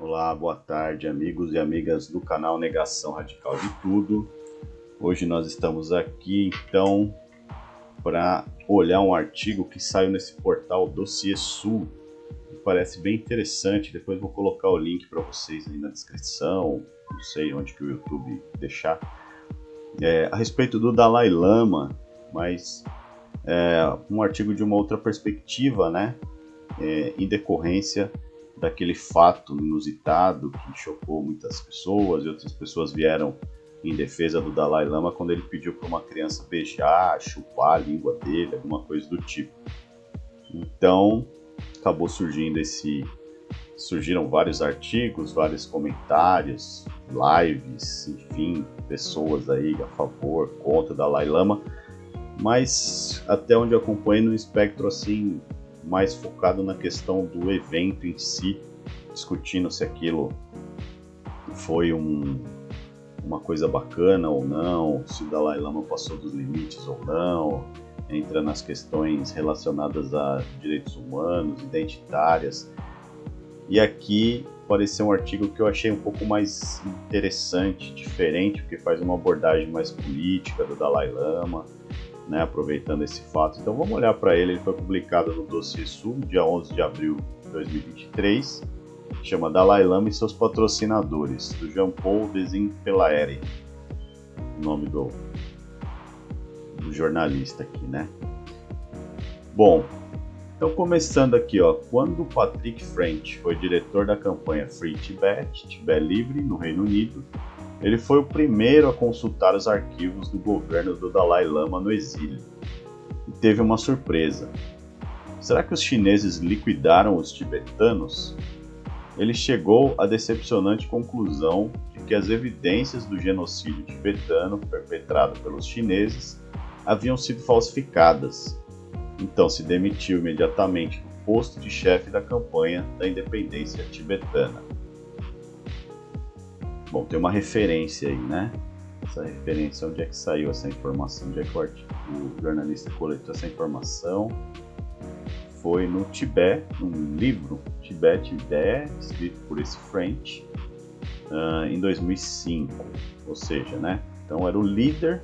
Olá, boa tarde, amigos e amigas do canal Negação Radical de Tudo. Hoje nós estamos aqui então para olhar um artigo que saiu nesse portal Dossiê Sul. Que parece bem interessante. Depois vou colocar o link para vocês aí na descrição. Não sei onde que o YouTube deixar. É, a respeito do Dalai Lama, mas é, um artigo de uma outra perspectiva, né? É, em decorrência daquele fato inusitado que chocou muitas pessoas e outras pessoas vieram em defesa do Dalai Lama quando ele pediu para uma criança beijar, chupar a língua dele, alguma coisa do tipo. Então, acabou surgindo esse surgiram vários artigos, vários comentários, lives, enfim, pessoas aí a favor, contra o Dalai Lama, mas até onde eu acompanho no espectro assim mais focado na questão do evento em si, discutindo se aquilo foi um, uma coisa bacana ou não, se o Dalai Lama passou dos limites ou não, entra nas questões relacionadas a direitos humanos, identitárias. E aqui apareceu um artigo que eu achei um pouco mais interessante, diferente, porque faz uma abordagem mais política do Dalai Lama né, aproveitando esse fato. Então vamos olhar para ele, ele foi publicado no Dossiê Sul, dia 11 de abril de 2023, chama Dalai Lama e seus patrocinadores, do Jean-Paul Desinpelaere, o nome do, do jornalista aqui, né? Bom, então começando aqui, ó, quando Patrick French foi diretor da campanha Free Tibet, Tibete Livre, no Reino Unido, ele foi o primeiro a consultar os arquivos do governo do Dalai Lama no exílio e teve uma surpresa. Será que os chineses liquidaram os tibetanos? Ele chegou à decepcionante conclusão de que as evidências do genocídio tibetano perpetrado pelos chineses haviam sido falsificadas. Então se demitiu imediatamente do posto de chefe da campanha da independência tibetana. Bom, tem uma referência aí, né? Essa referência, onde é que saiu essa informação? Onde é que o, jornalista coletou essa informação? Foi no Tibete, num livro, Tibete Ideia, escrito por esse French, uh, em 2005. Ou seja, né? Então era o líder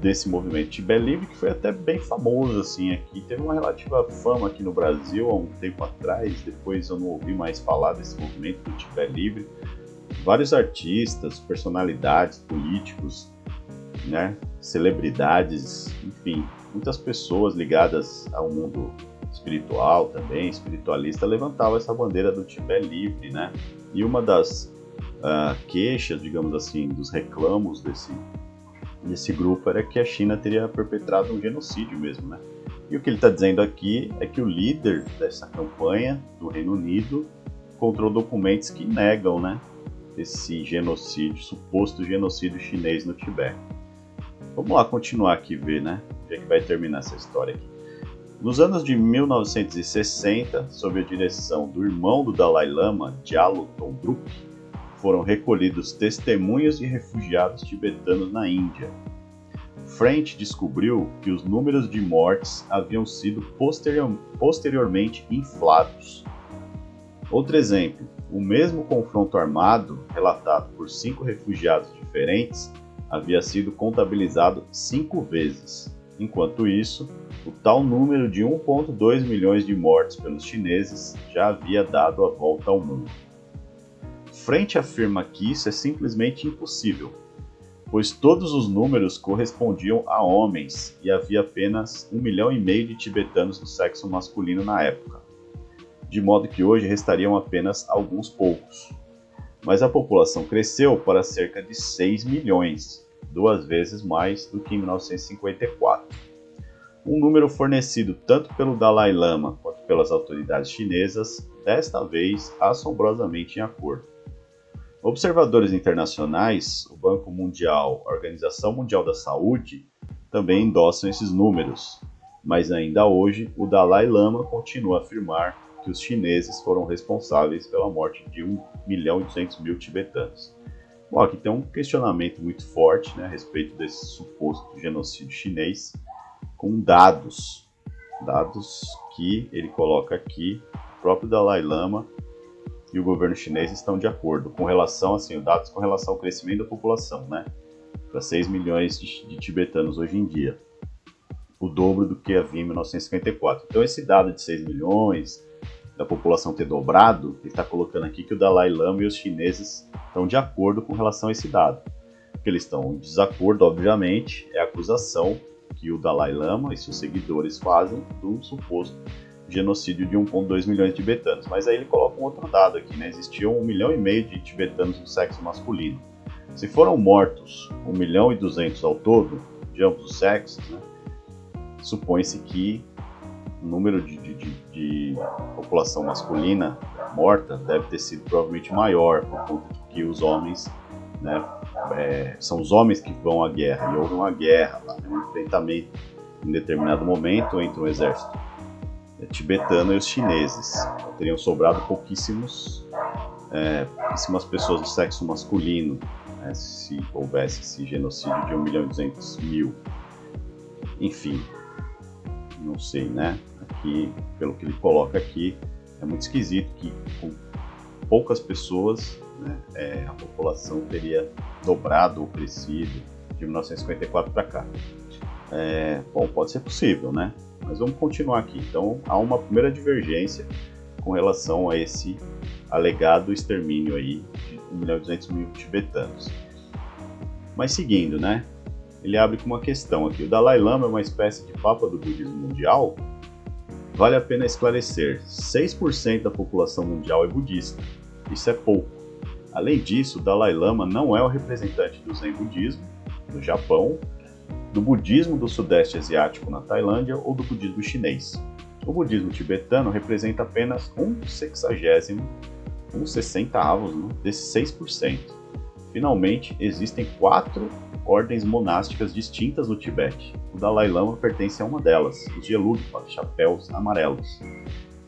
desse movimento Tibete Livre, que foi até bem famoso assim aqui. Teve uma relativa fama aqui no Brasil há um tempo atrás, depois eu não ouvi mais falar desse movimento do Tibete Livre vários artistas, personalidades, políticos, né, celebridades, enfim, muitas pessoas ligadas ao mundo espiritual também, espiritualista, levantavam essa bandeira do Tibete livre, né? E uma das uh, queixas, digamos assim, dos reclamos desse, desse grupo era que a China teria perpetrado um genocídio mesmo, né? E o que ele está dizendo aqui é que o líder dessa campanha do Reino Unido encontrou documentos que negam, né, esse genocídio, suposto genocídio chinês no Tibete. Vamos lá continuar aqui ver, né? Onde é que vai terminar essa história aqui. Nos anos de 1960, sob a direção do irmão do Dalai Lama, Gyalo Tondrup, foram recolhidos testemunhos de refugiados tibetanos na Índia. French descobriu que os números de mortes haviam sido posterior, posteriormente inflados. Outro exemplo, o mesmo confronto armado, relatado por cinco refugiados diferentes, havia sido contabilizado cinco vezes. Enquanto isso, o tal número de 1,2 milhões de mortes pelos chineses já havia dado a volta ao mundo. Frente afirma que isso é simplesmente impossível, pois todos os números correspondiam a homens e havia apenas um milhão e meio de tibetanos do sexo masculino na época de modo que hoje restariam apenas alguns poucos. Mas a população cresceu para cerca de 6 milhões, duas vezes mais do que em 1954. Um número fornecido tanto pelo Dalai Lama quanto pelas autoridades chinesas, desta vez assombrosamente em acordo. Observadores internacionais, o Banco Mundial, a Organização Mundial da Saúde, também endossam esses números, mas ainda hoje o Dalai Lama continua a afirmar que os chineses foram responsáveis pela morte de 1 milhão e 200 mil tibetanos. Bom, aqui tem um questionamento muito forte né, a respeito desse suposto genocídio chinês, com dados, dados que ele coloca aqui, o próprio Dalai Lama e o governo chinês estão de acordo com relação, assim, dados com relação ao crescimento da população, né? Para 6 milhões de, de tibetanos hoje em dia. O dobro do que havia em 1954. Então, esse dado de 6 milhões, da população ter dobrado, ele está colocando aqui que o Dalai Lama e os chineses estão de acordo com relação a esse dado. O que eles estão em desacordo, obviamente, é a acusação que o Dalai Lama e seus seguidores fazem do suposto genocídio de 1,2 milhões de tibetanos. Mas aí ele coloca um outro dado aqui, né? Existiam 1 milhão e meio de tibetanos do sexo masculino. Se foram mortos 1 milhão e 200 ao todo, de ambos os sexos, né? supõe-se que o número de, de, de, de, população masculina morta deve ter sido provavelmente maior, por conta de que os homens, né, é, são os homens que vão à guerra, e houve uma guerra, lá, um enfrentamento em determinado momento entre um exército é, tibetano e os chineses. Teriam sobrado pouquíssimos, é, pouquíssimas pessoas do sexo masculino, né, se houvesse esse genocídio de 1 milhão e 200 mil. Enfim, não sei, né? Aqui, pelo que ele coloca aqui, é muito esquisito que com poucas pessoas né, é, a população teria dobrado ou crescido de 1954 para cá. É, bom, pode ser possível, né? Mas vamos continuar aqui. Então, há uma primeira divergência com relação a esse alegado extermínio aí de 1 milhão e 200 mil tibetanos. Mas seguindo, né? Ele abre com uma questão aqui. O Dalai Lama é uma espécie de papa do budismo mundial? Vale a pena esclarecer: 6% da população mundial é budista. Isso é pouco. Além disso, Dalai Lama não é o representante do Zen budismo no Japão, do budismo do Sudeste Asiático na Tailândia ou do budismo chinês. O budismo tibetano representa apenas um sexagésimo, um sessentavos né, desses 6%. Finalmente, existem quatro ordens monásticas distintas no Tibete. O Dalai Lama pertence a uma delas, os Gelugpa, chapéus amarelos.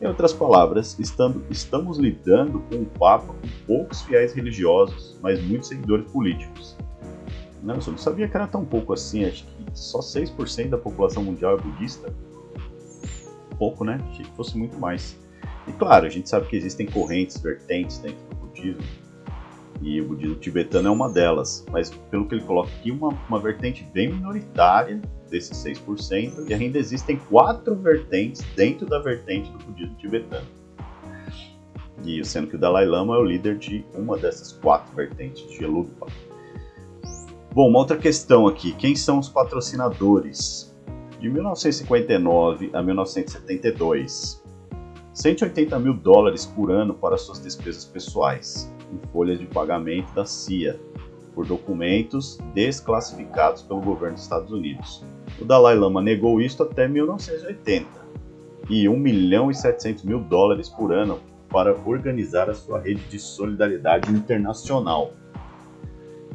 Em outras palavras, estando, estamos lidando com um Papa com poucos fiéis religiosos, mas muitos seguidores políticos. Não, eu não sabia que era tão pouco assim, acho que só 6% da população mundial é budista. Pouco, né? Achei que fosse muito mais. E claro, a gente sabe que existem correntes, vertentes dentro do budismo, e o budismo tibetano é uma delas, mas pelo que ele coloca aqui, uma, uma vertente bem minoritária desses 6%, e ainda existem quatro vertentes dentro da vertente do budismo tibetano. E sendo que o Dalai Lama é o líder de uma dessas quatro vertentes, de Gelugpa. Bom, uma outra questão aqui, quem são os patrocinadores? De 1959 a 1972, 180 mil dólares por ano para suas despesas pessoais em folhas de pagamento da CIA por documentos desclassificados pelo governo dos Estados Unidos. O Dalai Lama negou isto até 1980 e 1 milhão e 700 mil dólares por ano para organizar a sua rede de solidariedade internacional.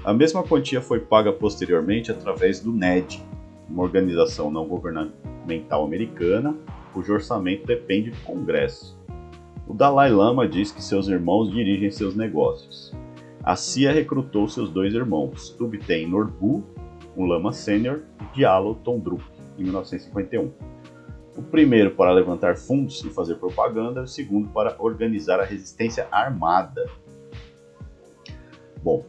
A mesma quantia foi paga posteriormente através do NED, uma organização não governamental americana cujo orçamento depende do Congresso. O Dalai Lama diz que seus irmãos dirigem seus negócios. A CIA recrutou seus dois irmãos, Tubten Norbu, um lama sênior, e Diallo Tondrup, em 1951. O primeiro para levantar fundos e fazer propaganda, o segundo para organizar a resistência armada. Bom,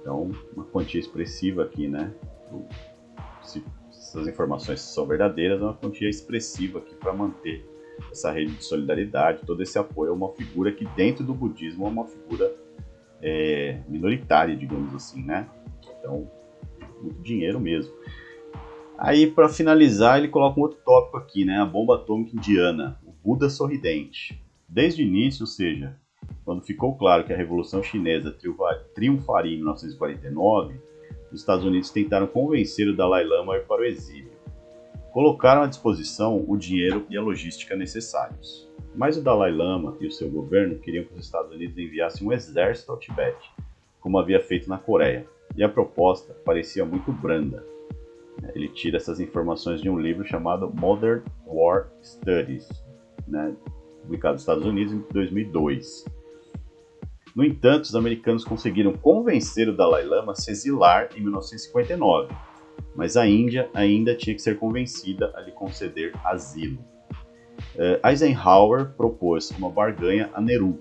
então uma quantia expressiva aqui, né? Se essas informações são verdadeiras, é uma quantia expressiva aqui para manter essa rede de solidariedade, todo esse apoio a uma figura que dentro do budismo é uma figura é, minoritária, digamos assim, né? Então, muito dinheiro mesmo. Aí, para finalizar, ele coloca um outro tópico aqui, né? A bomba atômica indiana, o Buda sorridente. Desde o início, ou seja, quando ficou claro que a Revolução Chinesa triunfaria em 1949, os Estados Unidos tentaram convencer o Dalai Lama a ir para o exílio colocaram à disposição o dinheiro e a logística necessários. Mas o Dalai Lama e o seu governo queriam que os Estados Unidos enviassem um exército ao Tibete, como havia feito na Coreia, e a proposta parecia muito branda. Ele tira essas informações de um livro chamado Modern War Studies, né, publicado nos Estados Unidos em 2002. No entanto, os americanos conseguiram convencer o Dalai Lama a se exilar em 1959 mas a Índia ainda tinha que ser convencida a lhe conceder asilo. Uh, Eisenhower propôs uma barganha a Nehru,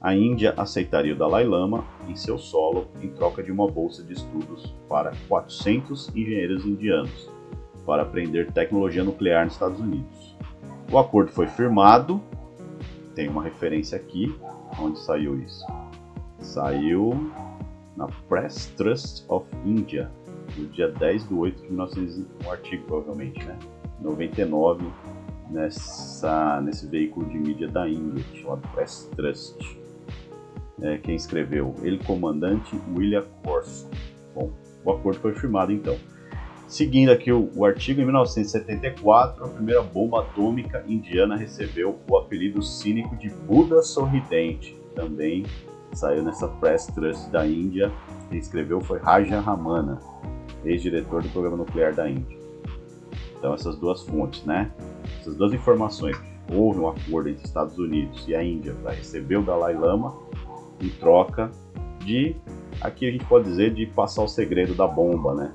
a Índia aceitaria o Dalai Lama em seu solo em troca de uma bolsa de estudos para 400 engenheiros indianos para aprender tecnologia nuclear nos Estados Unidos. O acordo foi firmado, tem uma referência aqui, onde saiu isso. Saiu na Press Trust of India, no dia 10 de 8 de 1900, um artigo provavelmente, né? 99, nessa, nesse veículo de mídia da Índia, chamado Press Trust é, quem escreveu, ele comandante William Corso. Bom, o acordo foi firmado então. Seguindo aqui o, o, artigo, em 1974, a primeira bomba atômica indiana recebeu o apelido cínico de Buda Sorridente. Também saiu nessa Press Trust da Índia. Quem escreveu foi Raja Ramana, ex-diretor do programa nuclear da Índia. Então essas duas fontes, né? Essas duas informações. Houve um acordo entre Estados Unidos e a Índia para receber o Dalai Lama em troca de, aqui a gente pode dizer, de passar o segredo da bomba, né,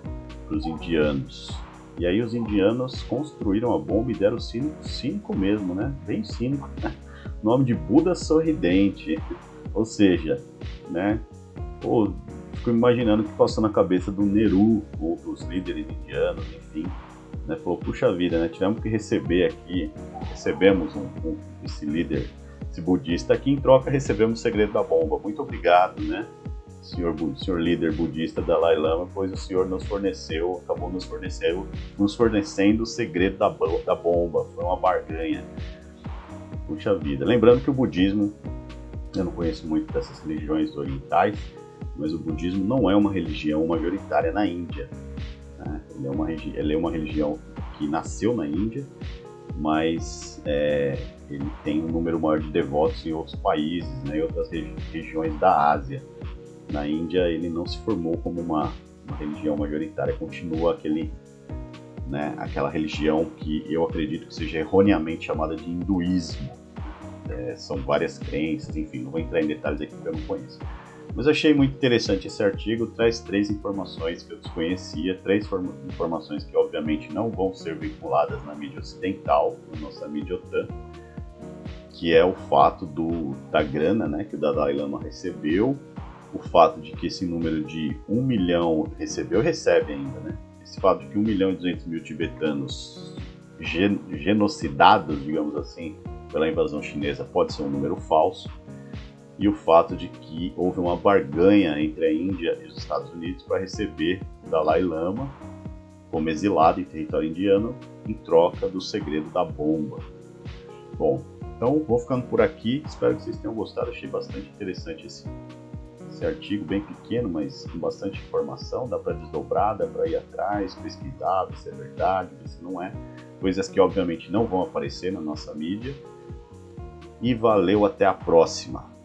para os indianos. E aí os indianos construíram a bomba e deram cínico, cínico mesmo, né, bem cínico, né? nome de Buda Sorridente, ou seja, né, pô, fico imaginando o que passou na cabeça do Nehru, ou dos líderes indianos, enfim, né, falou, puxa vida, né, tivemos que receber aqui, recebemos um, um, esse líder esse budista aqui, em troca recebemos o segredo da bomba. Muito obrigado, né? Senhor, senhor líder budista Dalai Lama, pois o senhor nos forneceu, acabou nos fornecendo, nos fornecendo o segredo da, da bomba. Foi uma barganha. Puxa vida. Lembrando que o budismo, eu não conheço muito dessas religiões orientais, mas o budismo não é uma religião majoritária na Índia. Né? Ele, é uma, ele é uma religião que nasceu na Índia, mas é, ele tem um número maior de devotos em outros países, né, em outras regi regiões da Ásia. Na Índia ele não se formou como uma, uma religião majoritária, continua aquele, né, aquela religião que eu acredito que seja erroneamente chamada de hinduísmo. É, são várias crenças, enfim, não vou entrar em detalhes aqui porque eu não conheço. Mas achei muito interessante esse artigo, traz três informações que eu desconhecia, três informações que obviamente não vão ser vinculadas na mídia ocidental, na nossa mídia OTAN, que é o fato do, da grana né, que o Dalai Lama recebeu, o fato de que esse número de 1 milhão recebeu, recebe ainda, né? Esse fato de que 1 milhão e 200 mil tibetanos gen genocidados, digamos assim, pela invasão chinesa pode ser um número falso, e o fato de que houve uma barganha entre a Índia e os Estados Unidos para receber Dalai Lama como exilado em território indiano em troca do segredo da bomba. Bom, então, vou ficando por aqui. Espero que vocês tenham gostado. Achei bastante interessante esse, esse artigo, bem pequeno, mas com bastante informação. Dá para desdobrar, dá para ir atrás, pesquisar, ver se é verdade, ver se não é. Coisas que, obviamente, não vão aparecer na nossa mídia. E valeu, até a próxima!